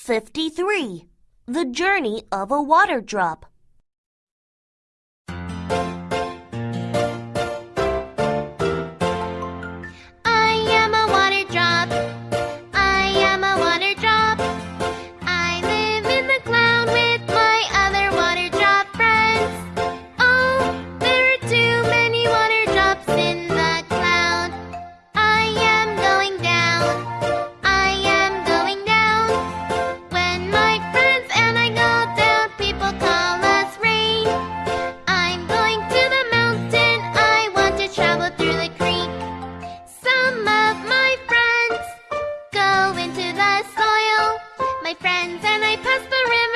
53. The Journey of a Water Drop. I passed the river.